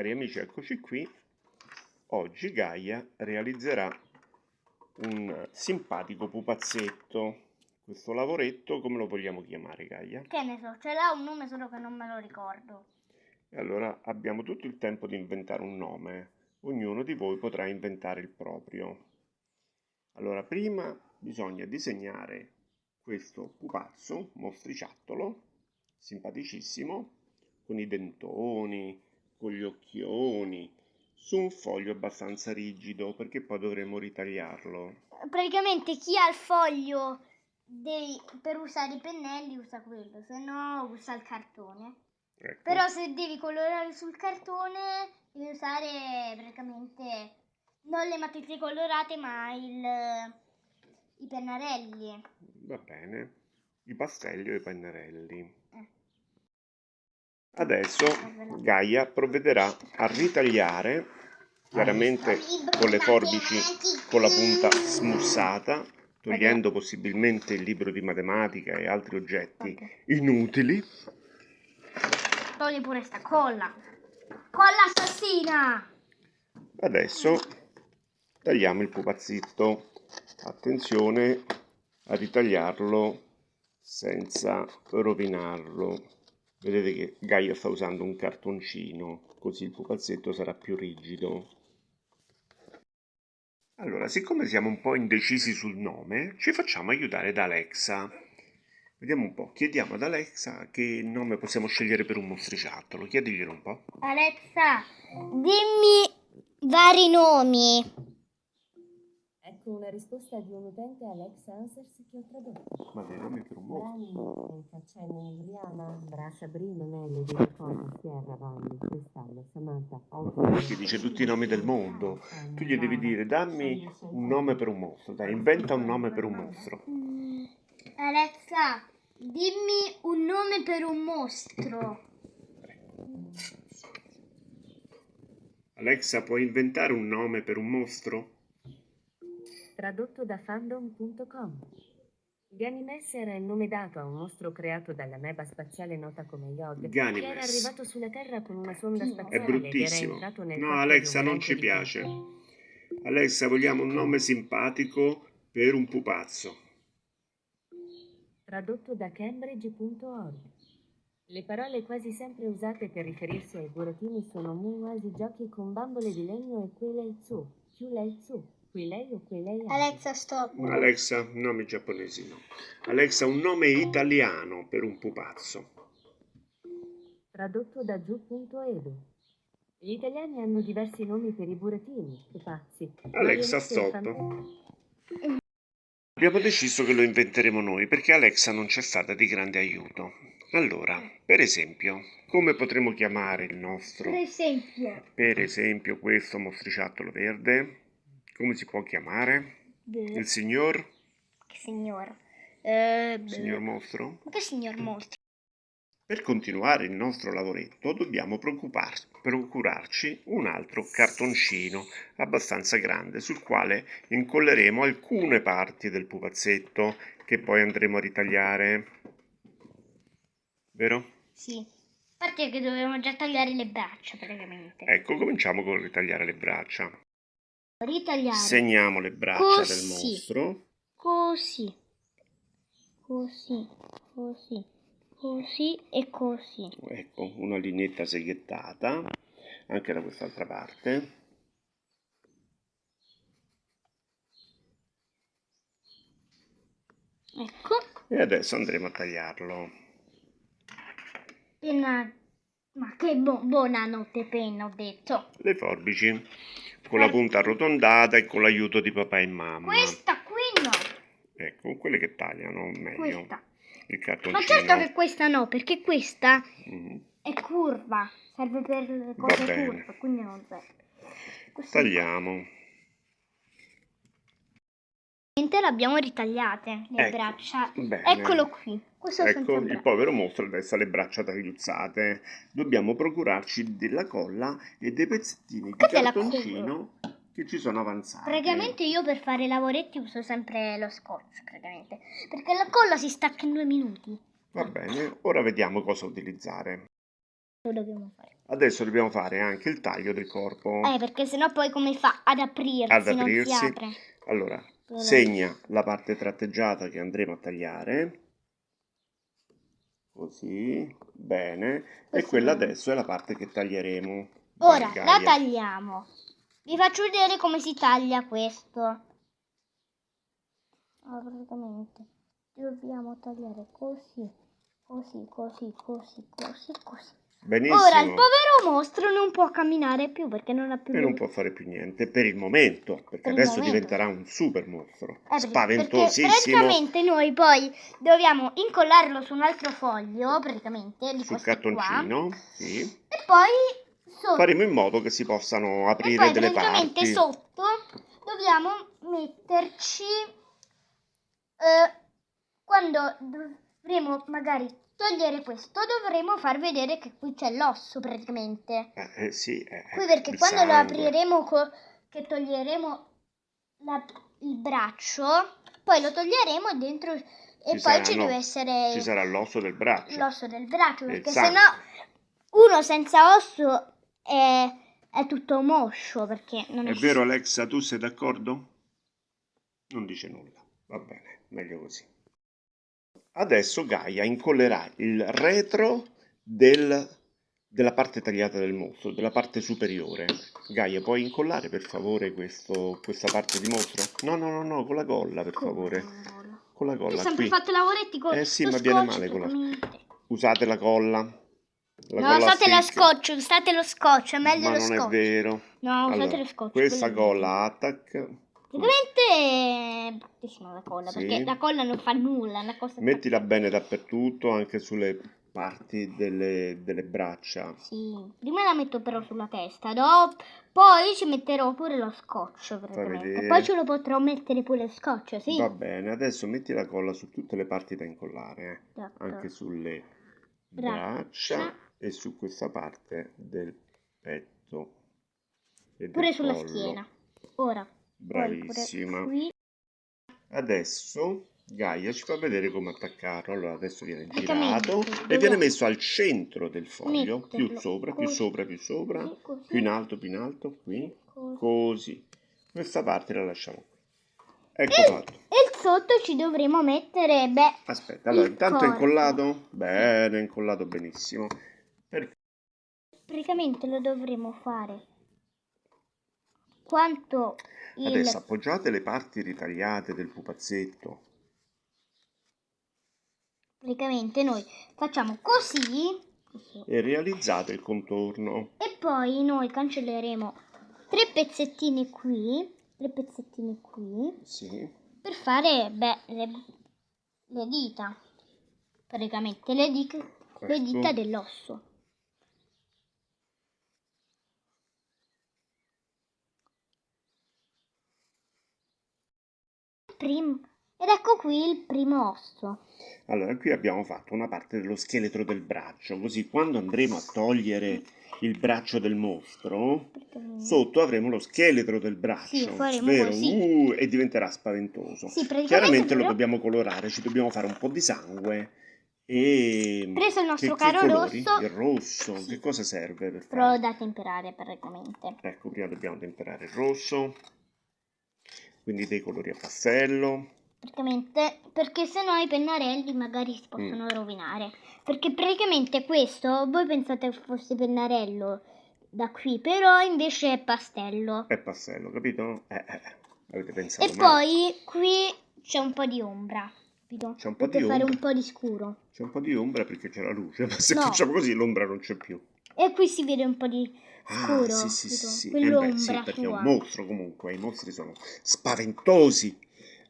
Cari amici, eccoci qui. Oggi Gaia realizzerà un simpatico pupazzetto. Questo lavoretto, come lo vogliamo chiamare, Gaia? Che ne so, ce l'ha un nome solo che non me lo ricordo. E allora abbiamo tutto il tempo di inventare un nome. Ognuno di voi potrà inventare il proprio. Allora, prima bisogna disegnare questo pupazzo, mostriciattolo, simpaticissimo, con i dentoni, con gli occhioni, su un foglio abbastanza rigido perché poi dovremo ritagliarlo. Praticamente chi ha il foglio dei, per usare i pennelli usa quello, se no usa il cartone. Ecco. Però se devi colorare sul cartone devi usare praticamente non le matite colorate ma il, i pennarelli. Va bene. I pastelli o i pennarelli. Adesso Gaia provvederà a ritagliare, chiaramente con le forbici con la punta smussata, togliendo possibilmente il libro di matematica e altri oggetti inutili. Togli pure sta colla. Colla assassina! Adesso tagliamo il pupazzitto. Attenzione a ritagliarlo senza rovinarlo. Vedete che Gaia sta usando un cartoncino, così il pupazzetto sarà più rigido. Allora, siccome siamo un po' indecisi sul nome, ci facciamo aiutare da Alexa. Vediamo un po', chiediamo ad Alexa che nome possiamo scegliere per un mostriciattolo. Chiediglielo un po'. Alexa, dimmi vari nomi. Ecco una risposta di un utente Alex Answers che ho tradotto. Ma per un mostro. Brani, Briana, Bra, Sabrina, Melody, Dakota, Sierra, Ronnie, Cristallo, Samantha. Ti dice tutti i nomi del mondo. Tu gli devi dire dammi un nome per un mostro. Dai, inventa un nome per un mostro. Mm, Alexa, dimmi un nome per un mostro. Alexa, puoi inventare un nome per un mostro? Tradotto da fandom.com. Ganimesse era il nome dato a un mostro creato dalla meba spaziale nota come Yog, che era arrivato sulla Terra con una sonda spaziale È ed era bruttissimo. entrato nel No, Alexa, non ci piace. Alexa, vogliamo un nome simpatico per un pupazzo. Tradotto da Cambridge.org. Le parole quasi sempre usate per riferirsi ai burattini sono muasi giochi con bambole di legno e quelle zu, chiulei zu, quilei o quilei Alexa, stop. Alexa, nomi giapponesi no. Alexa, un nome italiano per un pupazzo. Tradotto da giù.edu. Gli italiani hanno diversi nomi per i burattini, pupazzi. Alexa, stop. Abbiamo deciso che lo inventeremo noi perché Alexa non c'è stata di grande aiuto. Allora, per esempio, come potremmo chiamare il nostro, Per esempio, per esempio, questo mostriciattolo verde? Come si può chiamare? Il signor? che signor? Eh, Il signor mostro? Ma che signor mostro? Per continuare il nostro lavoretto dobbiamo procurarci un altro cartoncino abbastanza grande sul quale incolleremo alcune parti del pupazzetto che poi andremo a ritagliare. Vero? Sì. A parte che dovevamo già tagliare le braccia praticamente. Ecco, cominciamo con ritagliare le braccia. Ritagliare. Segniamo le braccia del Così. mostro. Così. Così. Così. Così e così. Ecco, una lineetta seghettata anche da quest'altra parte. Ecco. E adesso andremo a tagliarlo. Penna. Ma che bu- buonanotte penna, ho detto. Le forbici con la punta arrotondata e con l'aiuto di papà e mamma. Questa qui no. Ecco, quelle che tagliano meglio Questa. il Ma cartoncino. certo che questa no, perché questa Mhm. è curva. Serve per le cose curve, quindi non serve. Questa Tagliamo. Le abbiamo ritagliate le Ecco, braccia. bene. Eccolo qui. Questo Ecco, il braccia. povero mostro adesso ha le braccia tagliuzzate. Dobbiamo procurarci della colla e dei pezzettini di Cos'è la cartoncino che ci sono avanzati. Praticamente io per fare i lavoretti uso sempre lo scotch, praticamente. Perché la colla si stacca in due minuti. Va bene, ora vediamo cosa utilizzare. Dobbiamo. Adesso dobbiamo fare anche il taglio del corpo. Eh, perché sennò poi come fa ad aprirsi? Ad Non si aprirsi. Allora. Segna la parte tratteggiata che andremo a tagliare. Così, bene. E Così. quella adesso è la parte che taglieremo. Ora la tagliamo. Vi faccio vedere come si taglia questo. Praticamente dobbiamo tagliare così, così, così, così, così, così. Benissimo. Ora il povero mostro non può camminare più perché non ha più E non può fare più niente per il momento, perché Per adesso momento. diventerà un super mostro. Eh, Spaventosissimo. Perché praticamente noi poi dobbiamo incollarlo su un altro foglio, praticamente, di sul questi qua. cartoncino. Sì. E poi sotto, Faremo in modo che si possano aprire poi delle praticamente parti. sotto dobbiamo metterci eh, quando dovremo magari togliere questo, dovremo far vedere che qui c'è l'osso praticamente. Eh, eh, sì, eh, Qui perché quando lo sangue. apriremo, co- che toglieremo la- il braccio, poi lo toglieremo dentro e Ci poi ci saranno- deve essere Ci sarà l'osso del braccio. l'osso del braccio, perché sangue. sennò uno senza osso è, è tutto moscio, perché non è, È vero Alexa, tu sei d'accordo? Non dice nulla. Va bene, meglio così. Adesso Gaia incollerà il retro del- della parte tagliata del mostro, della parte superiore. Gaia, puoi incollare per favore questo- questa parte di mostro? No, no, no, no, con la colla per favore. Con la Io ho colla sempre qui. fatto lavoretti con Eh sì, ma viene scotch male con la-. Usate la colla. La No, colla usate la scotch, usate lo scotch, è meglio Ma lo non scotch. è vero. No, usate Allora, lo scotch. questa colla attack. Praticamente è bruttissima la colla, Sì. perché la colla non fa nulla, Mettila bene dappertutto, anche sulle parti delle, delle braccia. Sì, prima la metto però sulla testa, dopo poi ci metterò pure lo scotch praticamente. Poi ce lo potrò mettere pure lo scotch, sì. Va bene, adesso metti la colla su tutte le parti da incollare, eh. Anche sulle Braccia. braccia e su questa parte del petto. e del Pure sulla collo. schiena. Ora, Bravissima. Adesso Gaia ci fa vedere come attaccarlo. Allora adesso viene girato e viene messo al centro del foglio, più sopra, più sopra, più sopra, così, più in alto, più in alto, qui, così. così. Questa parte la lasciamo qui. Ecco E, fatto. e sotto ci dovremo mettere, beh, Aspetta, allora intanto è corpo. incollato? Bene, è incollato benissimo. Perfetto. praticamente lo dovremo fare quanto il... Adesso appoggiate le parti ritagliate del pupazzetto. Praticamente noi facciamo così, e realizzate il contorno. e poi noi cancelleremo tre pezzettini qui, tre pezzettini qui, Sì. per fare beh, le, le dita, praticamente le, di- le dita dell'osso. Prim- ed ecco qui il primo osso. Allora, qui abbiamo fatto una parte dello scheletro del braccio, così quando andremo a togliere il braccio del mostro, Praticamente- sotto avremo lo scheletro del braccio, Sì, vero? Uh, e diventerà spaventoso. Sì, Chiaramente lo però- dobbiamo colorare, ci dobbiamo fare un po' di sangue e... Preso il nostro che, che caro colori? rosso. Il rosso, Sì. che cosa serve per Però fare? da temperare praticamente. Ecco, prima dobbiamo temperare il rosso, quindi dei colori a pastello. Praticamente perché sennò i pennarelli magari si possono Mm. rovinare. Perché praticamente questo voi pensate fosse pennarello da qui, però invece è pastello. È pastello, capito? Eh, eh, avete pensato E male. poi qui c'è un po' di ombra. Capito? C'è un po' Potete di fare ombra. un po' di scuro. C'è un po' di ombra perché c'è la luce, ma se No. facciamo così l'ombra non c'è più. E qui si vede un po' di scuro. Ah, sì, sì, sì, sì. Eh beh, sì, perché è un mostro comunque, i mostri sono spaventosi.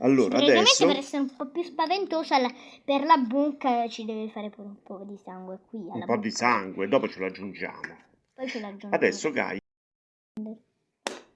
Allora, Praticamente adesso per essere un po' più spaventosa la- per la bocca ci deve fare pure un po' di sangue qui. un po' di bocca. sangue, dopo ce lo aggiungiamo. Poi ce l'aggiungo. Adesso Gaia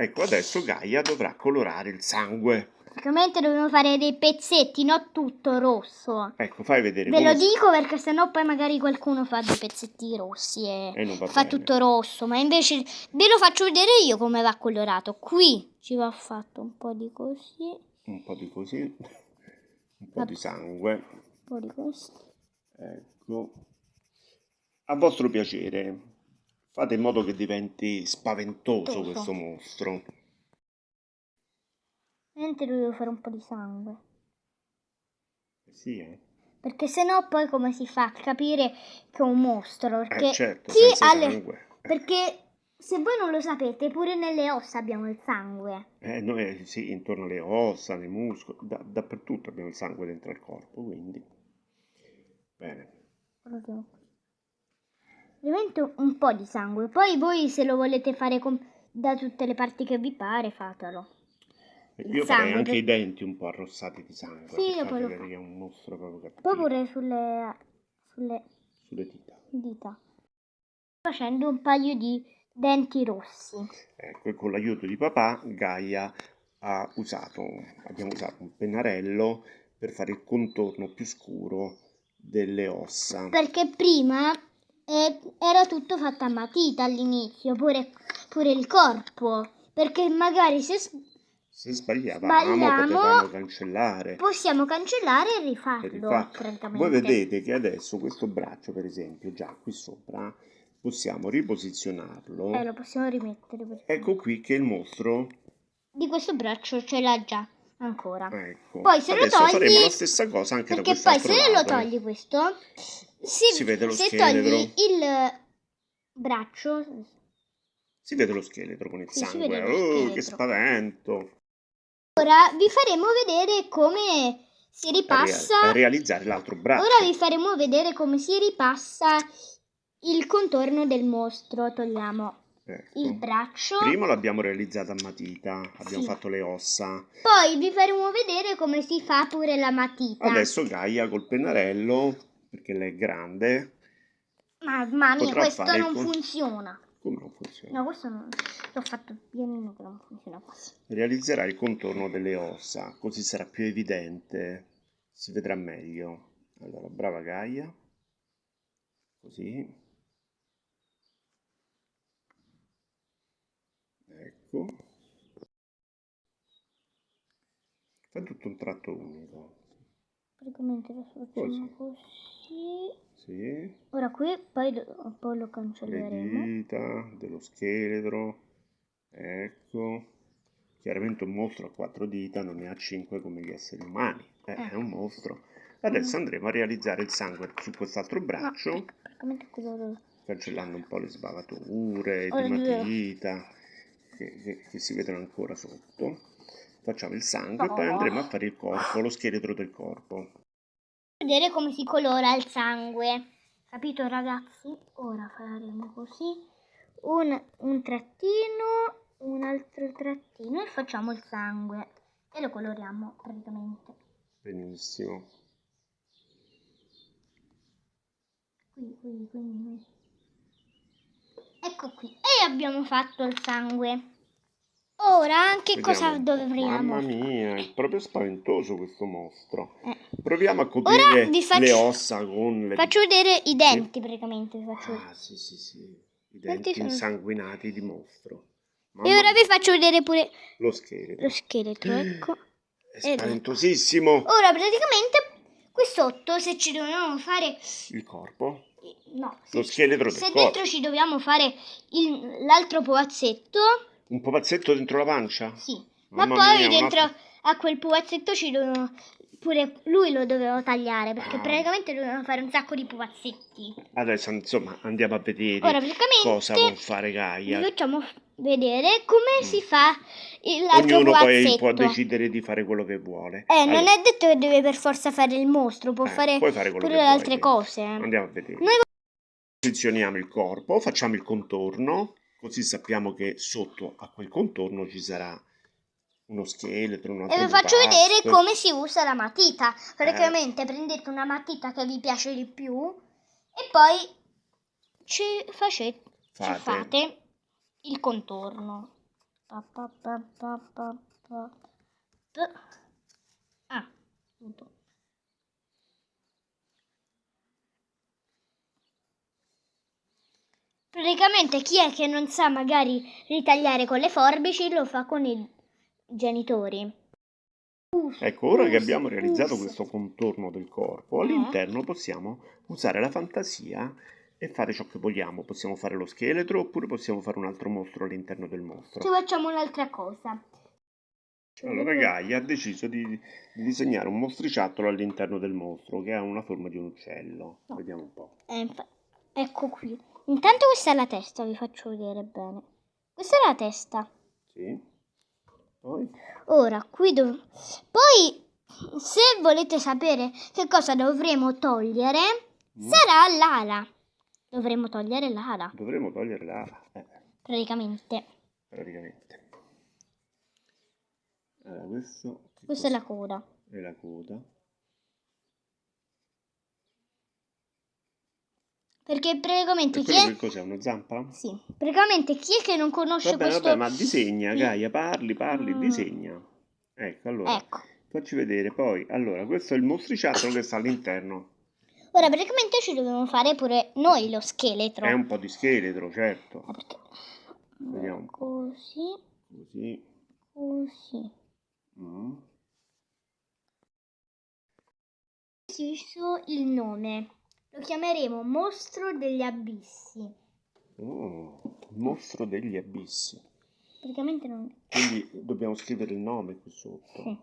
Ecco, adesso Gaia dovrà colorare il sangue. Praticamente dobbiamo fare dei pezzetti, non tutto rosso. Ecco, fai vedere Ve lo si- dico perché sennò poi magari qualcuno fa dei pezzetti rossi e E fa bene. tutto rosso. Ma invece ve lo faccio vedere io come va colorato. Qui ci va fatto un po' di così, un Un po' di così, un po' di sangue. po' di così. Ecco. A vostro piacere. Fate in modo che diventi spaventoso Toso. questo mostro. Mentre devo fare un po' di sangue. Eh Sì, eh. Perché sennò poi come si fa a capire che è un mostro? Perché Eh, certo, chi ha le- sangue. Perché se voi non lo sapete, pure nelle ossa abbiamo il sangue. Eh, noi sì, intorno alle ossa, nei muscoli, da- dappertutto abbiamo il sangue dentro il corpo, quindi... Bene. Ovviamente un po' di sangue. Poi voi se lo volete fare da tutte le parti che vi pare, fatelo. Io farei sangue, anche i denti un po' arrossati di sangue, Sì, io poi lo fa- che è un mostro proprio cattivo. Poi pure sulle, sulle Sulle dita. dita. Facendo un paio di denti rossi. Ecco, e con l'aiuto di papà, Gaia ha usato, abbiamo usato un pennarello per fare il contorno più scuro delle ossa. Perché prima eh, era tutto fatto a matita all'inizio, pure, pure il corpo. Perché magari se Se sbagliavamo, Sbagliamo. potevamo cancellare. possiamo cancellare e rifarlo. e praticamente. Voi vedete che adesso questo braccio, per esempio, già qui sopra, possiamo riposizionarlo. Eh, lo possiamo rimettere. perché- Ecco qui che il mostro Di questo braccio ce l'ha già ancora. Ecco. Poi se lo Adesso togli- faremo la stessa cosa anche da Perché poi quest'altro se lo lato. togli questo, si, Si vede lo se scheletro. togli il braccio, Si vede lo scheletro con il Sì, sangue. lo Oh, che spavento! Ora vi faremo vedere come si ripassa. realizzare l'altro braccio. Ora vi faremo vedere come si ripassa il contorno del mostro. Togliamo Ecco. il braccio. Prima l'abbiamo realizzato a matita, abbiamo Sì. fatto le ossa. Poi vi faremo vedere come si fa pure la matita. Adesso Gaia col pennarello, perché lei è grande, Ma mamma mia, questo non funziona. Come non funziona? No, questo non l'ho fatto pianino che non funziona quasi. Realizzerà il contorno delle ossa, così sarà più evidente, si vedrà meglio. Allora, brava Gaia. Così. Ecco. Fa tutto un tratto unico. Praticamente lo facciamo così. Sì. Ora qui, poi, do- poi lo Le cancelleremo. dita dello scheletro. Ecco. Chiaramente un mostro ha quattro dita, non ne ha cinque come gli esseri umani. Eh, Eh. È un mostro. Adesso Mm. andremo a realizzare il sangue su quest'altro braccio, No, lo- cancellando un po' le sbavature dove- matita che, che- che si vedono ancora sotto. Facciamo il sangue e poi Oh. andremo a fare il corpo, lo scheletro del corpo. Vedere come si colora il sangue. Capito ragazzi? Ora faremo così. Un, un trattino, un altro trattino e facciamo il sangue. E lo coloriamo praticamente. Benissimo. Qui, qui, qui. Ecco qui. E abbiamo fatto il sangue. Ora che cosa Vediamo po'. dovremmo Mamma mia, è proprio spaventoso questo mostro. Eh. Proviamo a coprire faccio- le ossa con le... Faccio vedere i denti praticamente. Faccio... Ah, sì, sì, sì. I Denti denti sono- insanguinati di mostro. E Mamma ora vi faccio vedere pure Lo scheletro. lo scheletro, ecco. È spaventosissimo. Ora praticamente qui sotto se ci dobbiamo fare Il corpo. no, Lo scheletro se corpo. dentro ci dobbiamo fare l'altro pupazzetto, Un pupazzetto dentro la pancia? sì. Ma Mamma poi mia, dentro altro- a quel pupazzetto ci dobbiamo pure lui lo dovevo tagliare perché Ah. praticamente dovevamo fare un sacco di pupazzetti. Adesso, insomma, andiamo a vedere Ora cosa vuol fare vi Gaia. facciamo vedere come Mm. si fa il- l'altro Ognuno poi può decidere di fare quello che vuole. Eh, non Allora, è detto che deve per forza fare il mostro, può eh, fare fare pure le altre cose. Andiamo a vedere. Noi- Posizioniamo il corpo, facciamo il contorno, così sappiamo che sotto a quel contorno ci sarà uno scheletro, un E vi faccio vedere come si usa la matita. Eh. Praticamente prendete una matita che vi piace di più e poi ci, face- ci Fate. fate il contorno. Pa, pa, pa. Ah, appunto. Praticamente chi è che non sa magari ritagliare con le forbici lo fa con i genitori. Ecco, ora che abbiamo realizzato questo contorno del corpo, Eh. all'interno possiamo usare la fantasia e fare ciò che vogliamo. Possiamo fare lo scheletro oppure possiamo fare un altro mostro all'interno del mostro. Ci facciamo un'altra cosa. Allora Gaia ha deciso di, di disegnare un mostriciattolo all'interno del mostro che ha una forma di un uccello. No. Vediamo un po'. Eh, ecco qui. Intanto questa è la testa, vi faccio vedere bene. Questa è la testa. Sì. Poi? Ora, qui dov- Poi, se volete sapere che cosa dovremo togliere, Mm. sarà l'ala. Dovremo togliere l'ala, Dovremmo togliere l'ala. Eh, praticamente. praticamente. Allora, questo... Questa è la coda. è la coda. Perché praticamente chi è... che cos'è? Una zampa? Sì, praticamente chi è che non conosce Va bene, questo... vabbè, ma disegna, Gaia, parli, parli, Mm. disegna. Ecco, allora, Ecco. facci vedere poi. Allora, questo è il mostriciattolo che sta all'interno. Ora praticamente ci dobbiamo fare pure noi lo scheletro. È un po' di scheletro, certo. Eh, perché- Vediamo. Così, Così. così. Mm. Deciso il nome. Lo chiameremo Mostro degli Abissi. Oh, mostro degli abissi. Praticamente non... Quindi dobbiamo scrivere il nome qui sotto. Sì.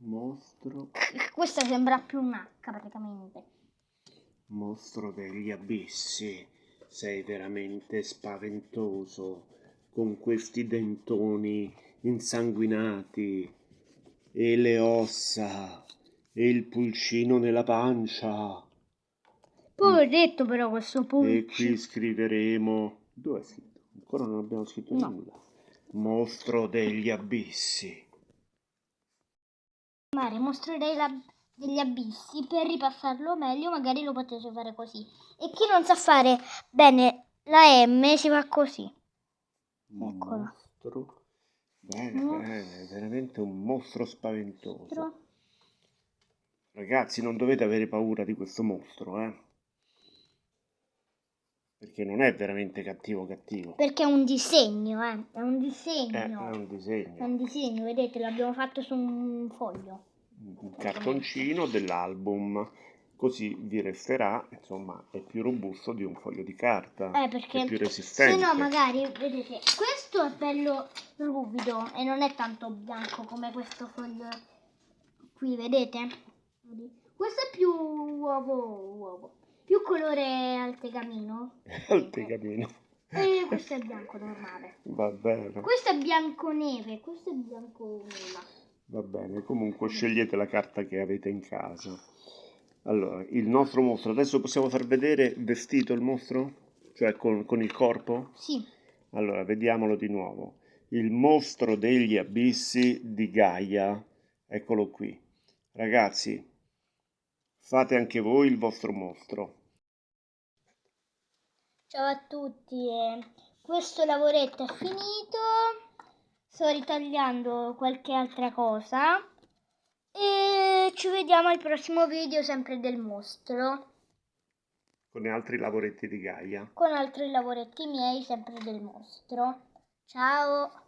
Mostro, Questa sembra più un H praticamente. mostro degli abissi. Sei veramente spaventoso con questi dentoni insanguinati e le ossa e il pulcino nella pancia. Poveretto però questo E pulci. qui scriveremo. Dove è scritto? Ancora non abbiamo scritto No. nulla. Mostro degli abissi. Mare, Mostro lab- degli Abissi. Per ripassarlo meglio magari lo potete fare così. E chi non sa fare bene la M si fa così. Eccola. Mostro. Bene, bene, è veramente un mostro spaventoso. Mostro. Ragazzi, non dovete avere paura di questo mostro, eh. Perché non è veramente cattivo cattivo. Perché è un disegno, eh. È un Eh, disegno. è un È disegno. un disegno, vedete, l'abbiamo fatto su un foglio. Un cartoncino dell'album. Così vi resterà, insomma, è più robusto di un foglio di carta. Eh, perché è più se resistente. no magari, vedete, questo è bello ruvido e non è tanto bianco come questo foglio qui, vedete? Questo è più uovo, uovo, più colore al tegamino Al tegamino. e questo è bianco normale. Va bene, Questo è bianco neve, questo è bianco nulla. va bene. Comunque scegliete la carta che avete in casa. Allora, il nostro mostro, adesso possiamo far vedere vestito il mostro? Cioè con, con il corpo? Sì, Allora, vediamolo di nuovo. Il mostro degli abissi di Gaia. Eccolo qui. Ragazzi, fate anche voi il vostro mostro. ciao a tutti, eh, questo lavoretto è finito, sto ritagliando qualche altra cosa e ci vediamo al prossimo video sempre del mostro Con altri lavoretti di Gaia. con altri lavoretti miei sempre del mostro. Ciao!